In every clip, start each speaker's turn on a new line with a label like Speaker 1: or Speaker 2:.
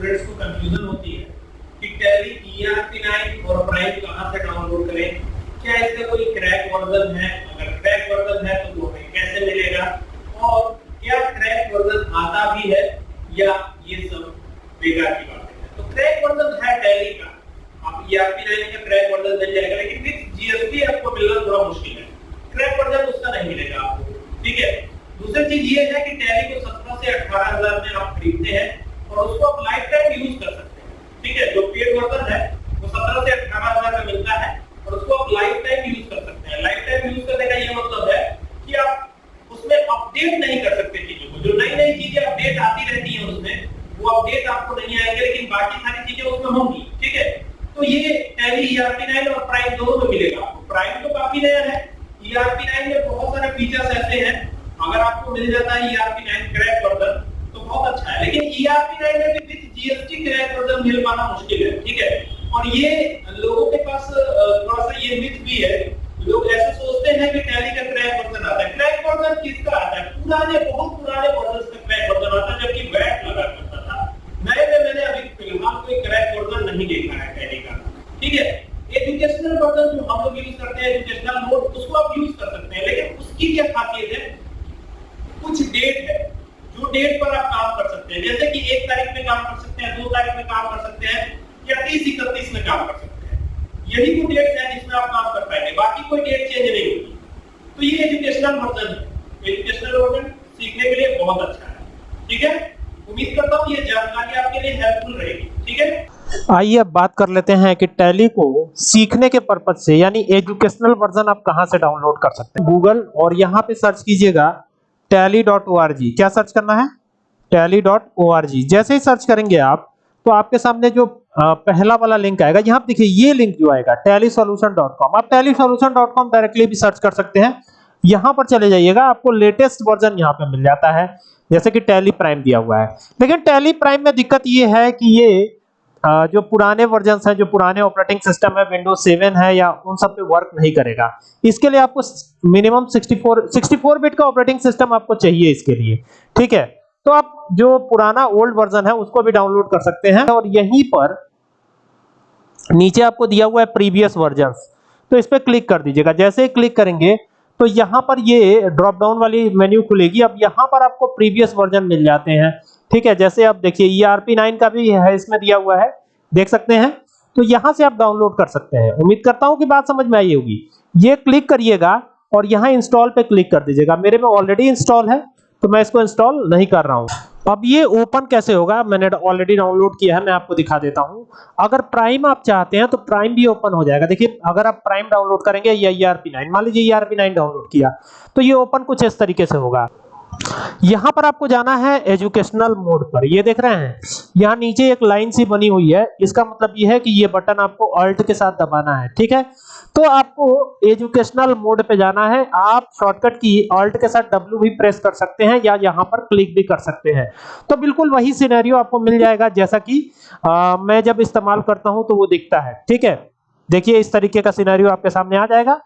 Speaker 1: Students को confusion होती है कि टैली ERP9 और प्राइम कहाँ से डाउनलोड करें? क्या इसका कोई क्रैक वर्जन है? अगर क्रैक वर्जन है तो वो हमें कैसे मिलेगा? और क्या क्रैक वर्जन आता भी है या ये सब बेकार की बातें हैं? तो क्रैक वर्जन है टैली का। आप ERP9 का क्रैक वर्जन मिल जाएगा, लेकिन विद जीएसटी आपको मिलना थोड़ा मुश्किल है। क्रैक वर्जन उसका नहीं मिलेगा आपको, ठीक है? दूसरी चीज़ ये है कि टैली को 17 से 18000 में आप खरीदते हैं। और उसको आप लाइफ टाइम यूज़ कर सकते हैं। ठीक है, जो पेड वर्जन है, वो 17 से 18000 में मिलता है और उसको आप लाइफ टाइम यूज़ कर सकते हैं। लाइफ टाइम यूज़ करने का ये मतलब है कि आप उसमें अपडेट नहीं कर सकते चीज़ों को। जो नई नई चीज़ें अपडेट आती रहती है उसमें, वो अपडेट आपको नहीं आएँगे, लेकिन बाकी सारी चीज़ें उसमें होंगी। ठीक है? तो ये टैली ERP9 और प्राइम दोनों में मिलेगा आपको। प्राइम तो काफ़ी नया है। ERP9 में बहुत सारे फीचर्स ऐसे हैं। अगर आपको मिल जाता है ERP9 क्रैक वर्जन बहुत अच्छा है। लेकिन ERP9 में भी विद जीएसटी क्रैक वर्जन मिल पाना मुश्किल है, ठीक है? और ये लोगों के पास थोड़ा सा ये मिथ भी है। लोग ऐसे सोचते हैं कि टैली का क्रैक वर्जन आता है। क्रैक वर्जन किसका आता है? पुराने, बहुत पुराने वर्जन का क्रैक वर्जन आता है, जबकि वैट लगा करता था। नए में मैंने अभी फ़िलहाल कोई क्रैक वर्जन नहीं देखा है टैली का। ठीक है? एजुकेशनल वर्जन जो हम लोग यूज़ करते हैं एजुकेशनल मोड उसको आप यूज़ कर सकते हैं, लेकिन उसकी क्या खासियत है? कुछ डेट है। जो डेट पर आप काम कर सकते हैं। जैसे कि एक तारीख में काम कर सकते हैं, दो तारीख में काम कर सकते हैं, या तीस इकतीस में काम कर सकते हैं। यही वो डेट है जिसमें आप काम कर पाएँगे। बाकी कोई डेट चेंज नहीं होगी तो ये एजुकेशनल वर्जन है। एजुकेशनल वर्जन सीखने के लिए बहुत अच्छा है। ठीक है? उम्मीद करता हूँ ये जानकारी आपके लिए हेल्पफुल रहेगी। ठीक है?
Speaker 2: आइए अब बात कर लेते हैं कि टैली को सीखने के पर्पज से, यानी एजुकेशनल वर्जन आप कहाँ से डाउनलोड कर सकते हैं? गूगल और यहाँ पे सर्च कीजिएगा tally.org क्या सर्च करना है? tally.org जैसे ही सर्च करेंगे आप तो आपके सामने जो पहला वाला लिंक आएगा, यहाँ देखिए ये लिंक जो आएगा tallysolution.com आप tallysolution.com डायरेक्टली भी सर्च कर सकते हैं। यहाँ पर चले जाइएगा, आपको लेटेस्ट वर्जन यहाँ पे मिल जाता है, जैसे कि टैली प्राइम दिया हुआ है। लेकिन टैली प्राइम में दिक्कत ये है कि ये जो पुराने वर्जन हैं, जो पुराने ऑपरेटिंग सिस्टम है विंडोज़ 7 है या उन सब पे वर्क नहीं करेगा। इसके लिए आपको मिनिमम 64 64 बिट का ऑपरेटिंग सिस्टम आपको चाहिए इसके लिए। ठीक है? तो आप जो पुराना ओल्ड वर्जन है, उसको भी डाउनलोड कर सकते हैं। और यहीं पर नीचे आपको दिया हुआ है प्रीवियस वर्जन तो इस पर क्लिक कर दीजिएगा। जैसे ही क्लिक करेंगे तो यहाँ पर ये ड्रॉप डाउन वाली मेन्यू खुलेगी। अब यहाँ पर आपको प्रीवियस वर्जन मिल जाते हैं। ठीक है, जैसे आप देखिए ERP9 का भी है, इसमें दिया हुआ है, देख सकते हैं। तो यहाँ से आप डाउनलोड कर सकते हैं। उम्मीद करता हूँ कि बात समझ में आई होगी। ये क्लिक करिएगा और यहाँ इंस्टॉल पे क्लिक कर दीजिएगा। मेरे में ऑलरेडी इंस्टॉल है तो मैं इसको इंस्टॉल नहीं कर रहा हूँ। अब ये ओपन कैसे होगा? मैंने ऑलरेडी डाउनलोड किया है, मैं आपको दिखा देता हूँ। अगर प्राइम आप चाहते हैं तो प्राइम भी ओपन हो जाएगा। देखिए, अगर आप प्राइम डाउनलोड करेंगे या ERP9 मान लीजिए ERP9 डाउनलोड किया तो ये ओपन कुछ इस तरीके से होगा। यहाँ पर आपको जाना है एजुकेशनल मोड पर। ये देख रहे हैं यहाँ नीचे एक लाइन सी बनी हुई है इसका मतलब ये है कि ये बटन आपको अल्ट के साथ दबाना है ठीक है? तो आपको एजुकेशनल मोड पे जाना है आप शॉर्टकट की अल्ट के साथ डब्ल्यू भी प्रेस कर सकते हैं या यहाँ पर क्लिक भी कर सकते हैं। तो बिल्कुल वही सिनेरियो आपको मिल जाएगा जैसा कि आ, मैं जब इस्तेमाल करता हूँ तो वो दिखता है ठीक है? देखिए, इस तरीके का सिनेरियो आपके सामने आ जाएगा।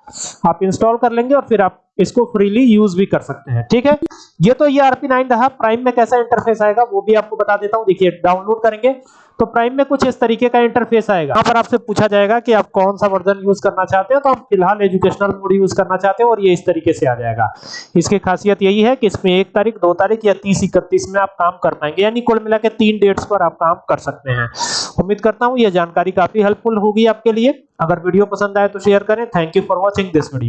Speaker 2: आप इंस्टॉल कर लेंगे और फिर आप इसको फ्रीली यूज़ भी कर सकते हैं, ठीक है? ये तो ये आरपी नाइन रहा। प्राइम में कैसा इंटरफेस आएगा, वो भी आपको बता देता हूँ। देखिए डाउनलोड करेंगे। तो प्राइम में कुछ इस तरीके का इंटरफेस आएगा। यहाँ पर आपसे पूछा जाएगा कि आप कौन सा वर्जन यूज़ करना चाहते हो। तो हम फ़िलहाल एजुकेशनल मोड यूज़ करना चाहते हैं और ये इस तरीके से आ जाएगा। इसकी खासियत यही है कि इसमें एक तारीख, दो तारीख या तीस इकतीस में आप काम कर पाएँगे। यानी कुल मिला के तीन डेट्स पर आप काम कर सकते हैं। उम्मीद करता हूँ यह जानकारी काफ़ी हेल्पफुल होगी आपके लिए। अगर वीडियो पसंद आए तो शेयर करें। Thank you for watching this video